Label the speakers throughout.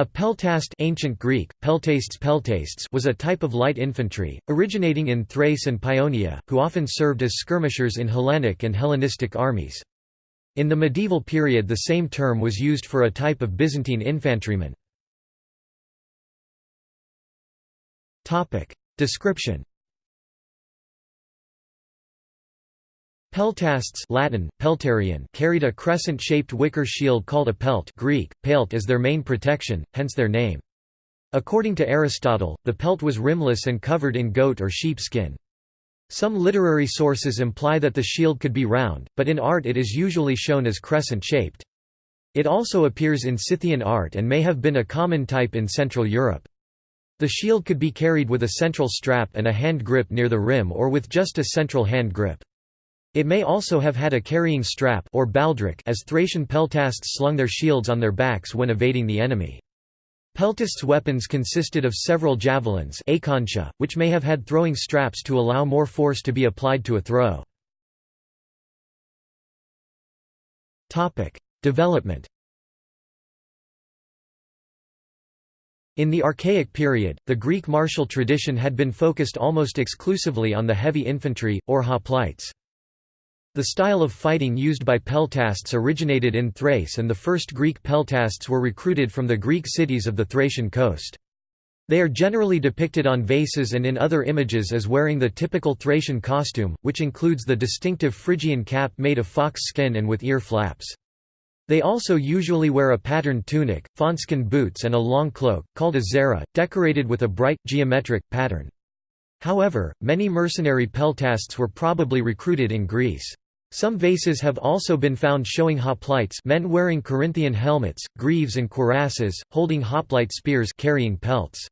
Speaker 1: A peltast ancient Greek, peltastes peltastes was a type of light infantry, originating in Thrace and Paeonia, who often served as skirmishers in Hellenic and Hellenistic armies. In the medieval period the same term was used for a type of Byzantine infantryman. Description Peltasts Latin, peltarion carried a crescent-shaped wicker shield called a pelt Greek, pelt as their main protection, hence their name. According to Aristotle, the pelt was rimless and covered in goat or sheep skin. Some literary sources imply that the shield could be round, but in art it is usually shown as crescent-shaped. It also appears in Scythian art and may have been a common type in Central Europe. The shield could be carried with a central strap and a hand grip near the rim or with just a central hand grip. It may also have had a carrying strap or baldric as Thracian peltasts slung their shields on their backs when evading the enemy. Peltasts' weapons consisted of several javelins which may have had throwing straps to allow more force to be applied to a throw. Development In the Archaic period, the Greek martial tradition had been focused almost exclusively on the heavy infantry, or hoplites. The style of fighting used by peltasts originated in Thrace and the first Greek peltasts were recruited from the Greek cities of the Thracian coast. They are generally depicted on vases and in other images as wearing the typical Thracian costume, which includes the distinctive Phrygian cap made of fox skin and with ear flaps. They also usually wear a patterned tunic, fawnskin boots and a long cloak, called a zara, decorated with a bright, geometric, pattern. However, many mercenary peltasts were probably recruited in Greece. Some vases have also been found showing hoplites men wearing Corinthian helmets, greaves and cuirasses, holding hoplite spears carrying pelts.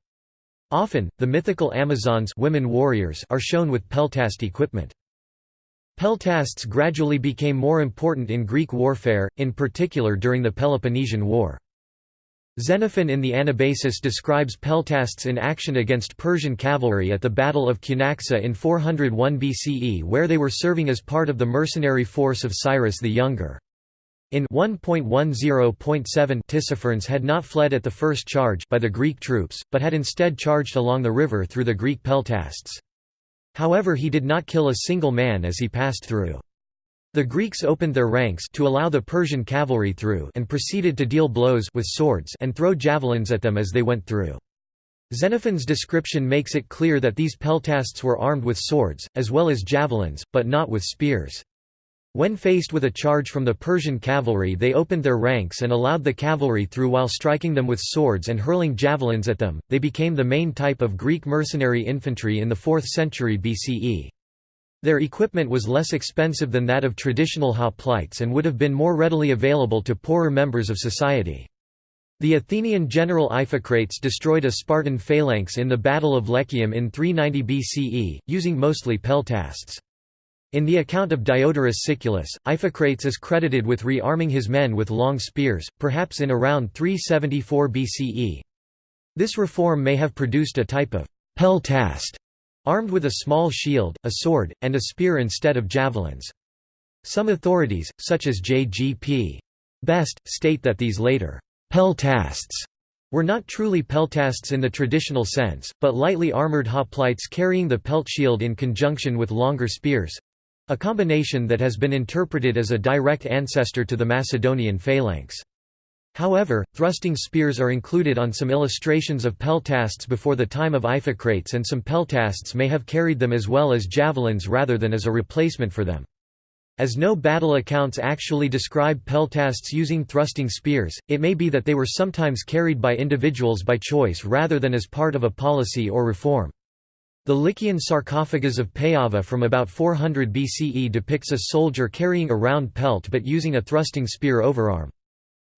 Speaker 1: Often, the mythical Amazons women warriors are shown with peltast equipment. Peltasts gradually became more important in Greek warfare, in particular during the Peloponnesian War. Xenophon in the Anabasis describes peltasts in action against Persian cavalry at the Battle of Cunaxa in 401 BCE where they were serving as part of the mercenary force of Cyrus the Younger. In 1.10.7 Tissaphernes had not fled at the first charge by the Greek troops, but had instead charged along the river through the Greek peltasts. However he did not kill a single man as he passed through. The Greeks opened their ranks to allow the Persian cavalry through and proceeded to deal blows with swords and throw javelins at them as they went through. Xenophon's description makes it clear that these peltasts were armed with swords, as well as javelins, but not with spears. When faced with a charge from the Persian cavalry they opened their ranks and allowed the cavalry through while striking them with swords and hurling javelins at them. They became the main type of Greek mercenary infantry in the 4th century BCE. Their equipment was less expensive than that of traditional hoplites and would have been more readily available to poorer members of society. The Athenian general Iphicrates destroyed a Spartan phalanx in the Battle of Lechaeum in 390 BCE, using mostly peltasts. In the account of Diodorus Siculus, Iphicrates is credited with re-arming his men with long spears, perhaps in around 374 BCE. This reform may have produced a type of peltast armed with a small shield, a sword, and a spear instead of javelins. Some authorities, such as J.G.P. Best, state that these later peltasts were not truly peltasts in the traditional sense, but lightly armored hoplites carrying the pelt shield in conjunction with longer spears—a combination that has been interpreted as a direct ancestor to the Macedonian phalanx. However, thrusting spears are included on some illustrations of peltasts before the time of Iphicrates and some peltasts may have carried them as well as javelins rather than as a replacement for them. As no battle accounts actually describe peltasts using thrusting spears, it may be that they were sometimes carried by individuals by choice rather than as part of a policy or reform. The Lycian sarcophagus of Payava from about 400 BCE depicts a soldier carrying a round pelt but using a thrusting spear overarm.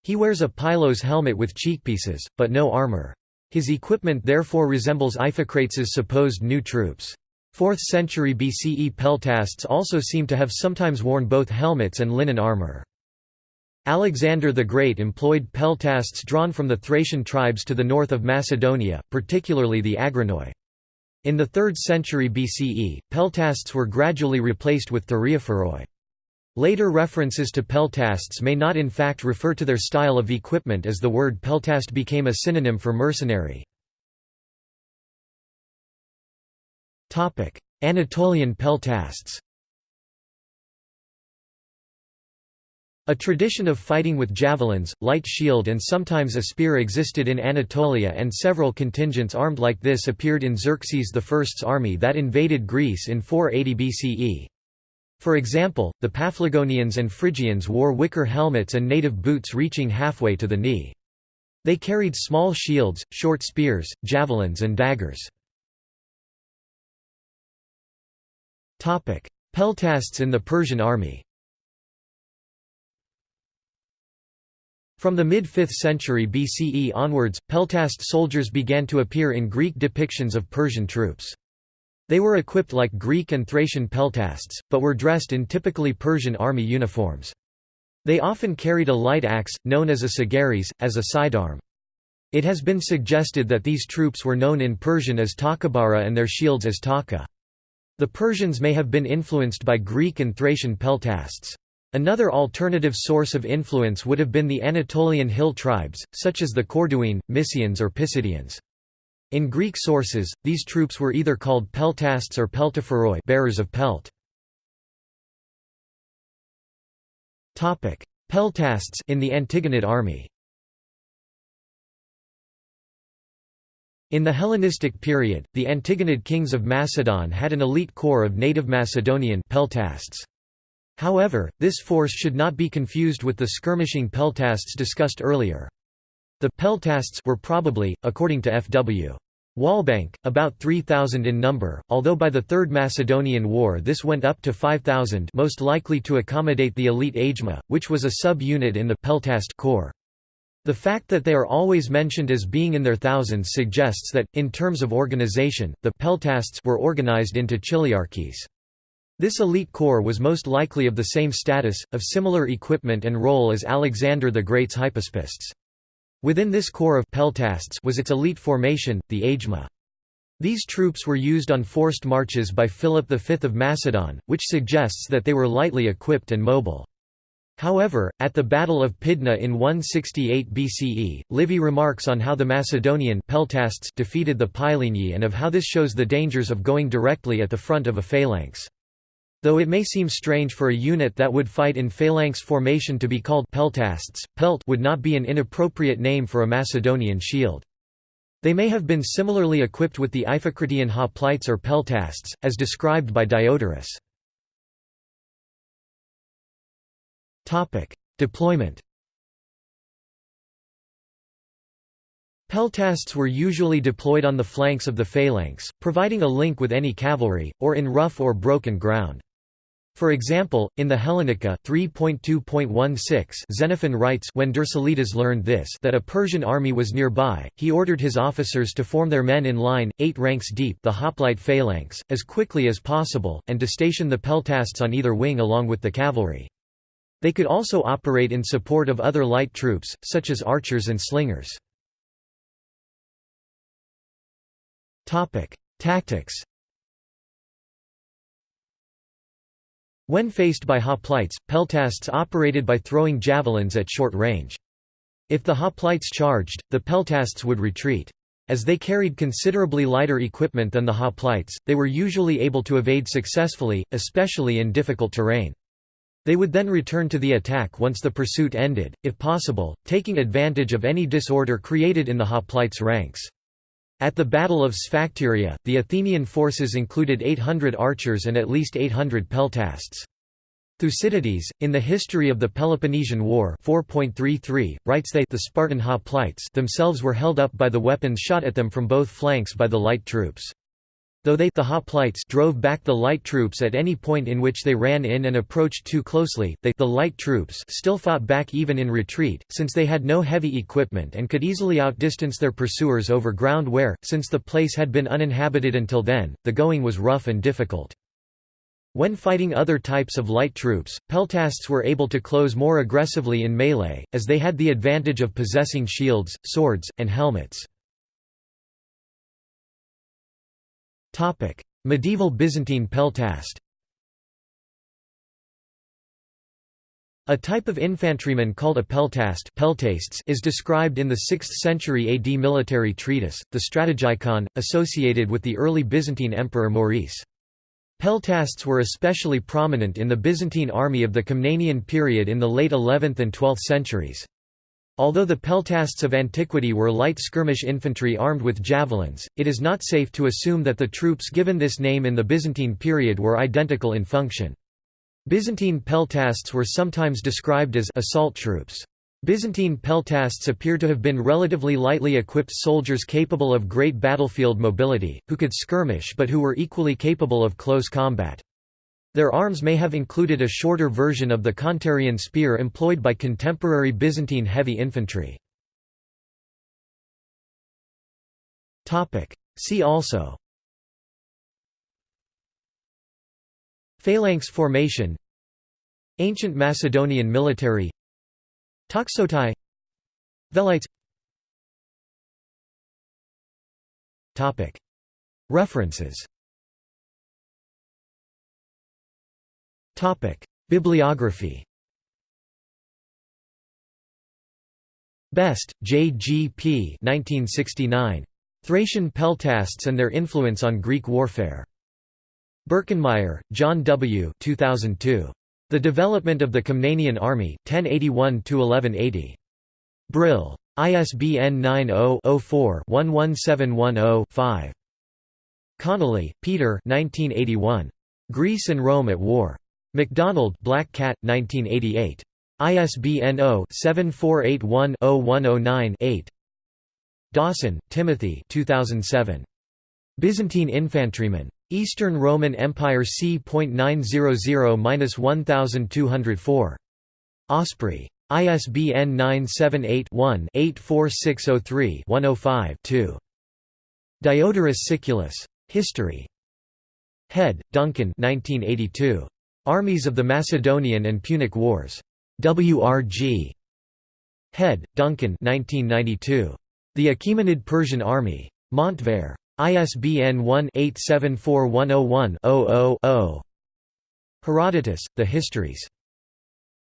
Speaker 1: He wears a pylos helmet with cheekpieces, but no armor. His equipment therefore resembles Iphicrates' supposed new troops. 4th century BCE peltasts also seem to have sometimes worn both helmets and linen armor. Alexander the Great employed peltasts drawn from the Thracian tribes to the north of Macedonia, particularly the Agranoi. In the 3rd century BCE, peltasts were gradually replaced with thureophoroi. Later references to peltasts may not in fact refer to their style of equipment as the word peltast became a synonym for mercenary. Anatolian peltasts A tradition of fighting with javelins, light shield and sometimes a spear existed in Anatolia and several contingents armed like this appeared in Xerxes I's army that invaded Greece in 480 BCE. For example, the Paphlagonians and Phrygians wore wicker helmets and native boots reaching halfway to the knee. They carried small shields, short spears, javelins and daggers. Peltasts in the Persian army From the mid-5th century BCE onwards, peltast soldiers began to appear in Greek depictions of Persian troops. They were equipped like Greek and Thracian peltasts, but were dressed in typically Persian army uniforms. They often carried a light axe, known as a sagaris, as a sidearm. It has been suggested that these troops were known in Persian as takabara and their shields as taka. The Persians may have been influenced by Greek and Thracian peltasts. Another alternative source of influence would have been the Anatolian hill tribes, such as the Corduene, Mysians or Pisidians. In Greek sources, these troops were either called peltasts or peltaphoroi bearers of pelt. Peltasts in the Antigonid army In the Hellenistic period, the Antigonid kings of Macedon had an elite corps of native Macedonian peltasts. However, this force should not be confused with the skirmishing peltasts discussed earlier. The peltasts were probably, according to F.W. Walbank, about 3,000 in number, although by the Third Macedonian War this went up to 5,000 most likely to accommodate the elite Agema, which was a sub-unit in the peltast corps. The fact that they are always mentioned as being in their thousands suggests that, in terms of organization, the peltasts were organized into chiliarchies. This elite corps was most likely of the same status, of similar equipment and role as Alexander the Great's hypaspists. Within this corps of peltasts was its elite formation, the Agema. These troops were used on forced marches by Philip V of Macedon, which suggests that they were lightly equipped and mobile. However, at the Battle of Pydna in 168 BCE, Livy remarks on how the Macedonian peltasts defeated the Pyleni and of how this shows the dangers of going directly at the front of a phalanx. Though it may seem strange for a unit that would fight in phalanx formation to be called peltasts, pelt would not be an inappropriate name for a Macedonian shield. They may have been similarly equipped with the Iphicratian hoplites or peltasts, as described by Diodorus. Deployment Peltasts were usually deployed on the flanks of the phalanx, providing a link with any cavalry, or in rough or broken ground. For example, in the Hellenica 3.2.16 Xenophon writes when Dercyllidas learned this that a Persian army was nearby, he ordered his officers to form their men in line, eight ranks deep the hoplite phalanx, as quickly as possible, and to station the peltasts on either wing along with the cavalry. They could also operate in support of other light troops, such as archers and slingers. Tactics When faced by hoplites, peltasts operated by throwing javelins at short range. If the hoplites charged, the peltasts would retreat. As they carried considerably lighter equipment than the hoplites, they were usually able to evade successfully, especially in difficult terrain. They would then return to the attack once the pursuit ended, if possible, taking advantage of any disorder created in the hoplites' ranks. At the Battle of Sphacteria, the Athenian forces included 800 archers and at least 800 peltasts. Thucydides, in the History of the Peloponnesian War 4.33, writes they the Spartan hoplites themselves were held up by the weapons shot at them from both flanks by the light troops. Though they the hoplites drove back the light troops at any point in which they ran in and approached too closely, they the light troops still fought back even in retreat, since they had no heavy equipment and could easily outdistance their pursuers over ground where, since the place had been uninhabited until then, the going was rough and difficult. When fighting other types of light troops, peltasts were able to close more aggressively in melee, as they had the advantage of possessing shields, swords, and helmets. Medieval Byzantine peltast A type of infantryman called a peltast is described in the 6th century AD military treatise, the Strategikon, associated with the early Byzantine emperor Maurice. Peltasts were especially prominent in the Byzantine army of the Komnenian period in the late 11th and 12th centuries. Although the peltasts of antiquity were light skirmish infantry armed with javelins, it is not safe to assume that the troops given this name in the Byzantine period were identical in function. Byzantine peltasts were sometimes described as assault troops. Byzantine peltasts appear to have been relatively lightly equipped soldiers capable of great battlefield mobility, who could skirmish but who were equally capable of close combat. Their arms may have included a shorter version of the Kontarion spear employed by contemporary Byzantine heavy infantry. See also. Phalanx formation. Ancient Macedonian military. Toxotai. Velites. References Bibliography Best, J. G. P. 1969. Thracian peltasts and their influence on Greek warfare. Birkenmeier, John W. 2002. The Development of the Komnenian Army, 1081–1180. Brill. ISBN 90-04-11710-5. Connolly, Peter 1981. Greece and Rome at War. MacDonald, Black Cat, 1988. ISBN 0-7481-0109-8. Dawson, Timothy 2007. Byzantine Infantrymen. Eastern Roman Empire c.900-1204. Osprey. ISBN 978-1-84603-105-2. Diodorus Siculus. History. Head, Duncan 1982. Armies of the Macedonian and Punic Wars. W.R.G. Head, Duncan 1992. The Achaemenid Persian Army. Montvert. ISBN 1-874101-00-0. Herodotus, The Histories.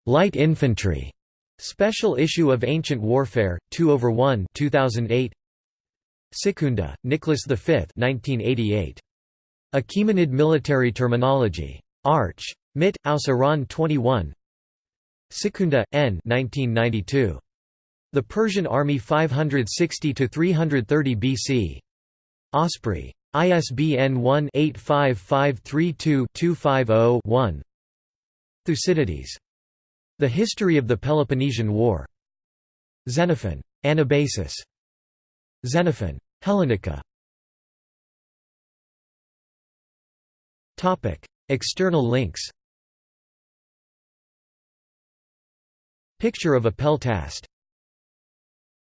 Speaker 1: Light Infantry. Special issue of Ancient Warfare, 2 over 1 2008. Sekunda, Nicholas V 1988. Achaemenid Military Terminology. Arch. Mit, aus Iran 21 Sekunda, N 1992. The Persian Army 560–330 BC. Osprey. ISBN 1-85532-250-1 Thucydides. The History of the Peloponnesian War. Xenophon. Anabasis. Xenophon. Hellenica. External links. Picture of a peltast